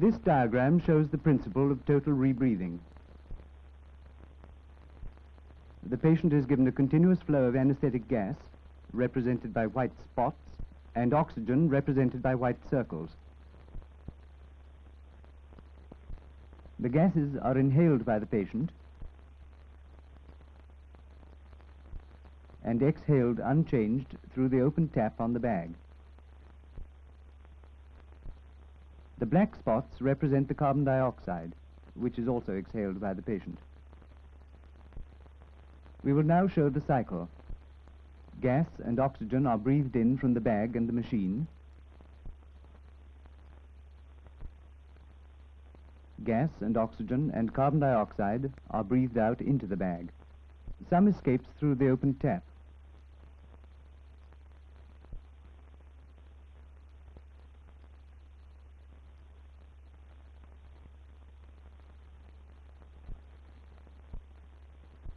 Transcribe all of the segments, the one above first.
This diagram shows the principle of total rebreathing. The patient is given a continuous flow of anesthetic gas, represented by white spots, and oxygen, represented by white circles. The gases are inhaled by the patient and exhaled unchanged through the open tap on the bag. The black spots represent the carbon dioxide, which is also exhaled by the patient. We will now show the cycle. Gas and oxygen are breathed in from the bag and the machine. Gas and oxygen and carbon dioxide are breathed out into the bag. Some escapes through the open tap.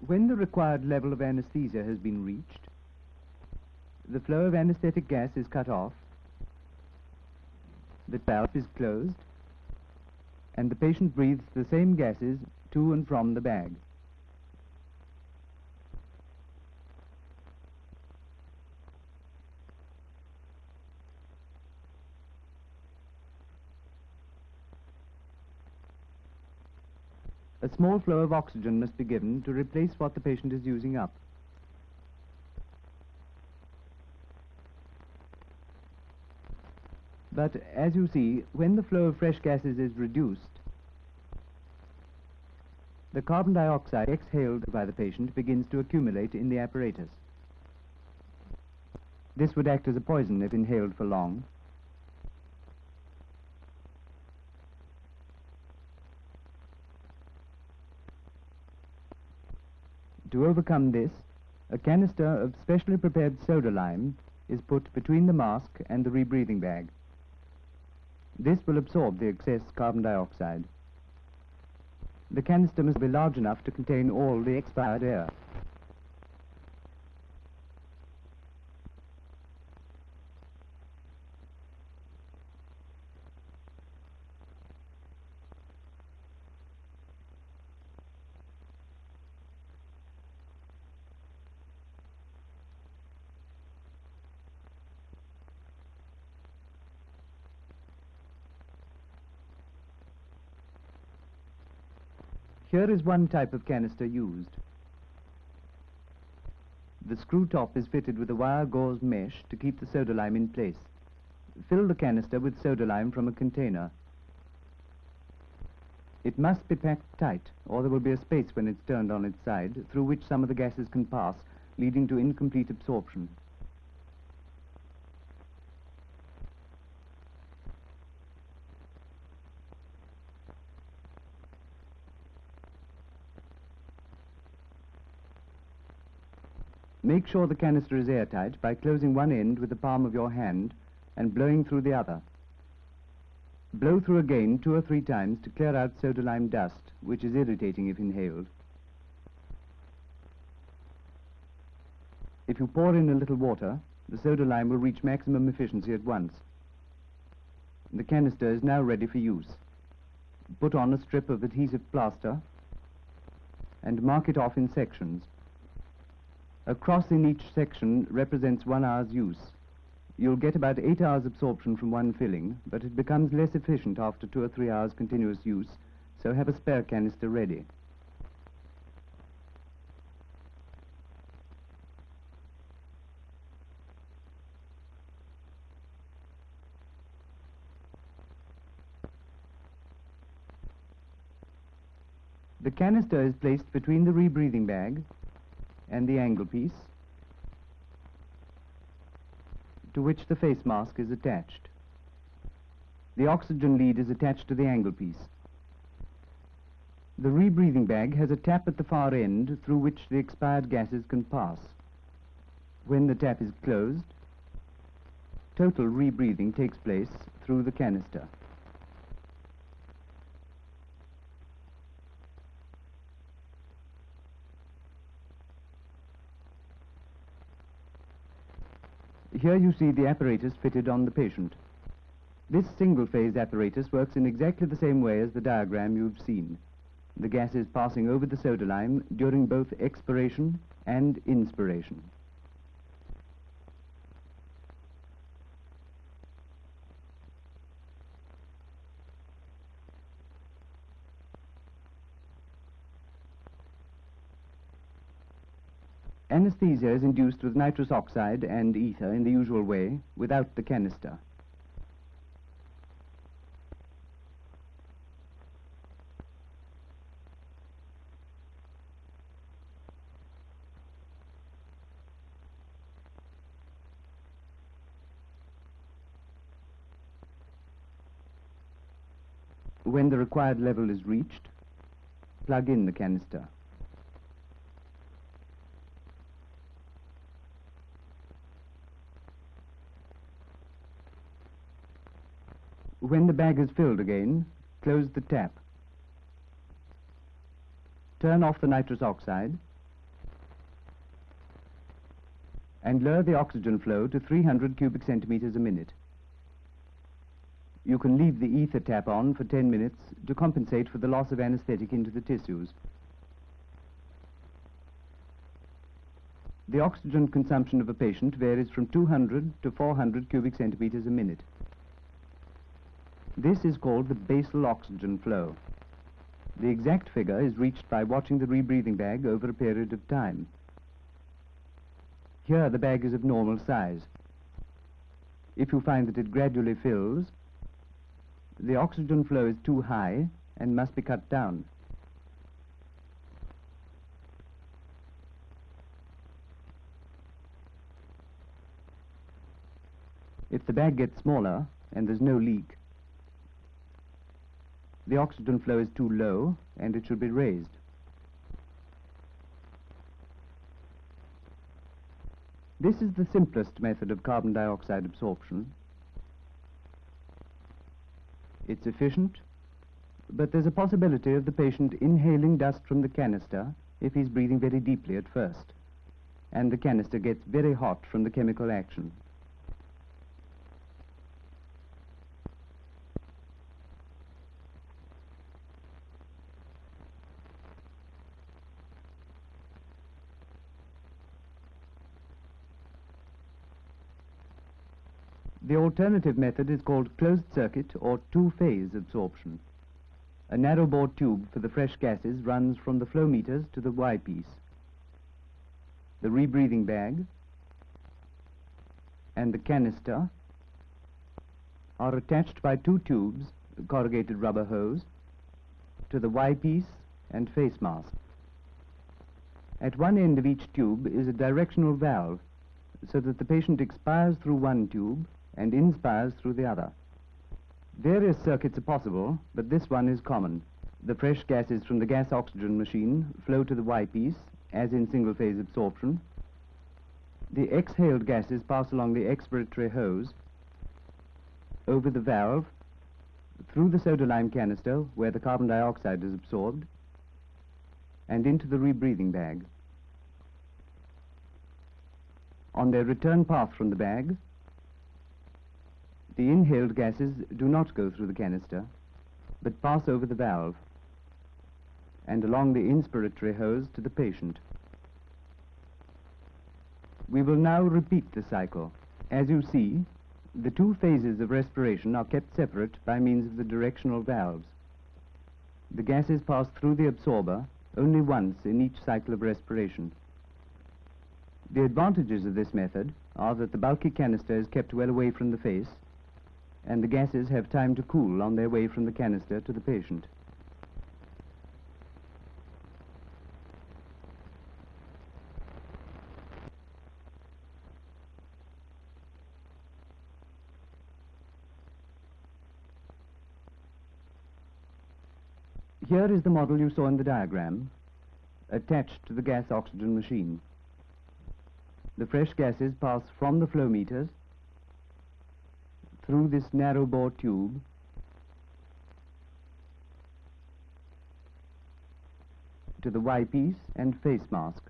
When the required level of anesthesia has been reached, the flow of anesthetic gas is cut off, the valve is closed, and the patient breathes the same gases to and from the bag. A small flow of oxygen must be given to replace what the patient is using up. But as you see, when the flow of fresh gases is reduced, the carbon dioxide exhaled by the patient begins to accumulate in the apparatus. This would act as a poison if inhaled for long. To overcome this, a canister of specially prepared soda lime is put between the mask and the rebreathing bag. This will absorb the excess carbon dioxide. The canister must be large enough to contain all the expired air. Here is one type of canister used. The screw top is fitted with a wire gauze mesh to keep the soda lime in place. Fill the canister with soda lime from a container. It must be packed tight, or there will be a space when it's turned on its side, through which some of the gases can pass, leading to incomplete absorption. Make sure the canister is airtight by closing one end with the palm of your hand and blowing through the other. Blow through again two or three times to clear out soda lime dust, which is irritating if inhaled. If you pour in a little water, the soda lime will reach maximum efficiency at once. The canister is now ready for use. Put on a strip of adhesive plaster and mark it off in sections. A cross in each section represents one hour's use. You'll get about eight hours absorption from one filling, but it becomes less efficient after two or three hours continuous use, so have a spare canister ready. The canister is placed between the rebreathing bag and the angle piece to which the face mask is attached. The oxygen lead is attached to the angle piece. The rebreathing bag has a tap at the far end through which the expired gases can pass. When the tap is closed, total rebreathing takes place through the canister. Here you see the apparatus fitted on the patient. This single-phase apparatus works in exactly the same way as the diagram you've seen. The gas is passing over the soda lime during both expiration and inspiration. Anesthesia is induced with nitrous oxide and ether in the usual way, without the canister. When the required level is reached, plug in the canister. When the bag is filled again, close the tap. Turn off the nitrous oxide and lower the oxygen flow to 300 cubic centimeters a minute. You can leave the ether tap on for 10 minutes to compensate for the loss of anesthetic into the tissues. The oxygen consumption of a patient varies from 200 to 400 cubic centimeters a minute. This is called the basal oxygen flow. The exact figure is reached by watching the rebreathing bag over a period of time. Here the bag is of normal size. If you find that it gradually fills, the oxygen flow is too high and must be cut down. If the bag gets smaller and there's no leak, the oxygen flow is too low and it should be raised. This is the simplest method of carbon dioxide absorption. It's efficient, but there's a possibility of the patient inhaling dust from the canister if he's breathing very deeply at first, and the canister gets very hot from the chemical action. The alternative method is called closed circuit or two-phase absorption. A narrow bore tube for the fresh gases runs from the flow meters to the Y-piece. The rebreathing bag and the canister are attached by two tubes, corrugated rubber hose, to the Y-piece and face mask. At one end of each tube is a directional valve so that the patient expires through one tube and inspires through the other. Various circuits are possible, but this one is common. The fresh gases from the gas-oxygen machine flow to the Y-piece, as in single-phase absorption. The exhaled gases pass along the expiratory hose, over the valve, through the soda lime canister, where the carbon dioxide is absorbed, and into the rebreathing bag. On their return path from the bag, the inhaled gases do not go through the canister, but pass over the valve and along the inspiratory hose to the patient. We will now repeat the cycle. As you see, the two phases of respiration are kept separate by means of the directional valves. The gases pass through the absorber only once in each cycle of respiration. The advantages of this method are that the bulky canister is kept well away from the face and the gases have time to cool on their way from the canister to the patient. Here is the model you saw in the diagram, attached to the gas oxygen machine. The fresh gases pass from the flow meters through this narrow bore tube to the Y-piece and face mask.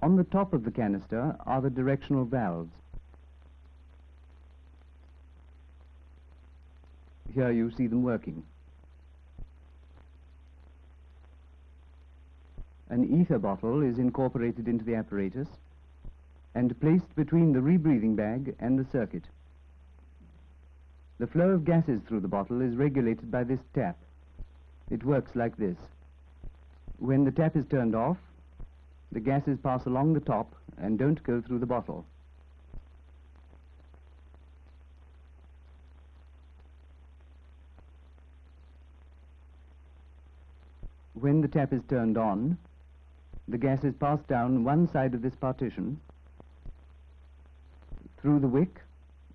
On the top of the canister are the directional valves. Here you see them working. An ether bottle is incorporated into the apparatus and placed between the rebreathing bag and the circuit. The flow of gases through the bottle is regulated by this tap. It works like this. When the tap is turned off, the gases pass along the top and don't go through the bottle. When the tap is turned on, the gases pass down one side of this partition through the wick,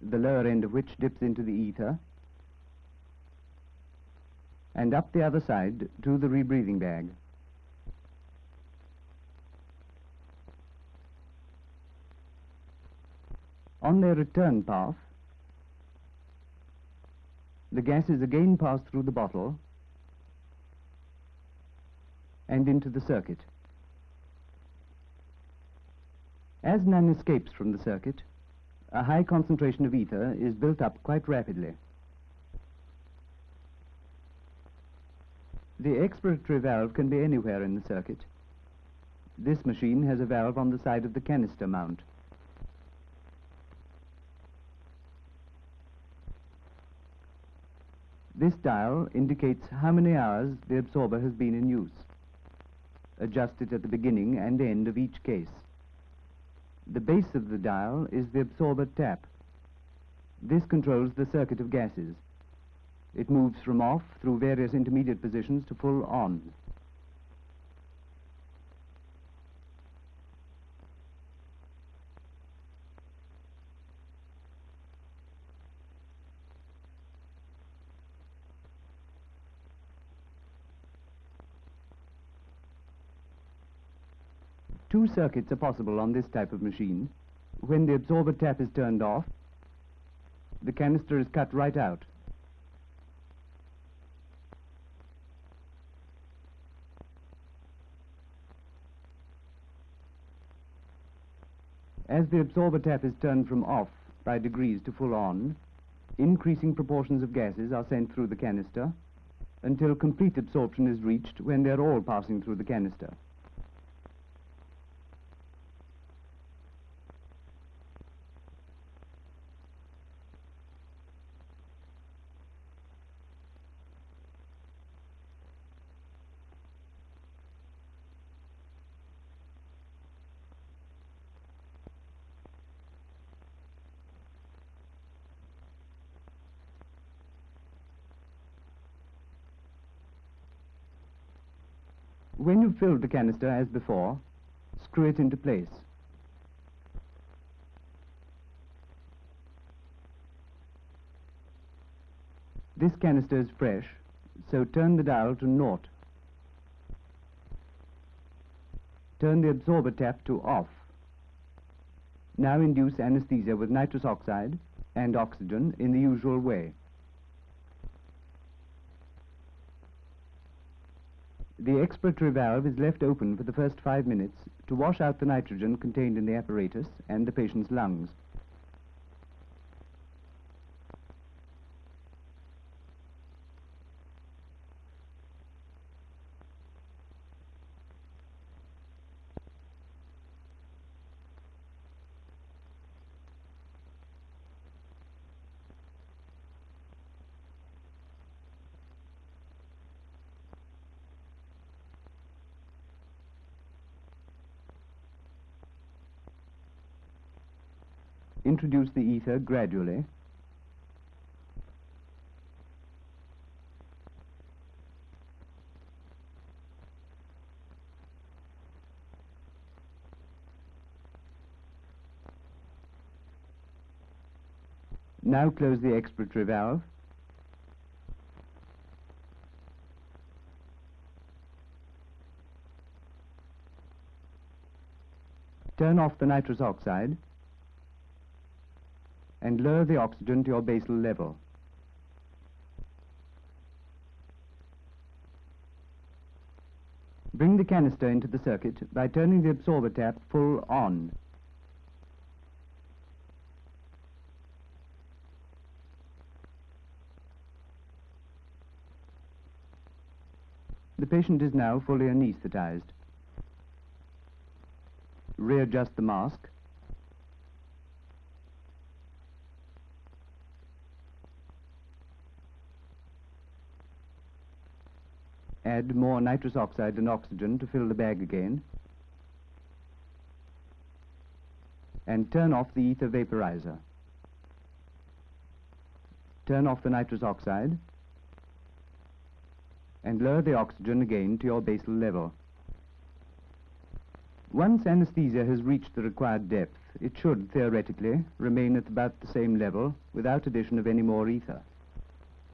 the lower end of which dips into the ether, and up the other side to the rebreathing bag. On their return path, the gases again pass through the bottle and into the circuit. As none escapes from the circuit, a high concentration of ether is built up quite rapidly. The expiratory valve can be anywhere in the circuit. This machine has a valve on the side of the canister mount. This dial indicates how many hours the absorber has been in use. Adjust it at the beginning and end of each case. The base of the dial is the absorber tap. This controls the circuit of gases. It moves from off through various intermediate positions to full on. Two circuits are possible on this type of machine. When the absorber tap is turned off, the canister is cut right out. As the absorber tap is turned from off by degrees to full on, increasing proportions of gases are sent through the canister until complete absorption is reached when they are all passing through the canister. When you've filled the canister as before, screw it into place. This canister is fresh, so turn the dial to naught. Turn the absorber tap to off. Now induce anesthesia with nitrous oxide and oxygen in the usual way. The expiratory valve is left open for the first five minutes to wash out the nitrogen contained in the apparatus and the patient's lungs. Introduce the ether gradually. Now close the expiratory valve. Turn off the nitrous oxide and lower the oxygen to your basal level. Bring the canister into the circuit by turning the absorber tap full on. The patient is now fully anesthetized. Readjust the mask. Add more nitrous oxide and oxygen to fill the bag again. And turn off the ether vaporizer. Turn off the nitrous oxide and lower the oxygen again to your basal level. Once anesthesia has reached the required depth, it should, theoretically, remain at about the same level without addition of any more ether.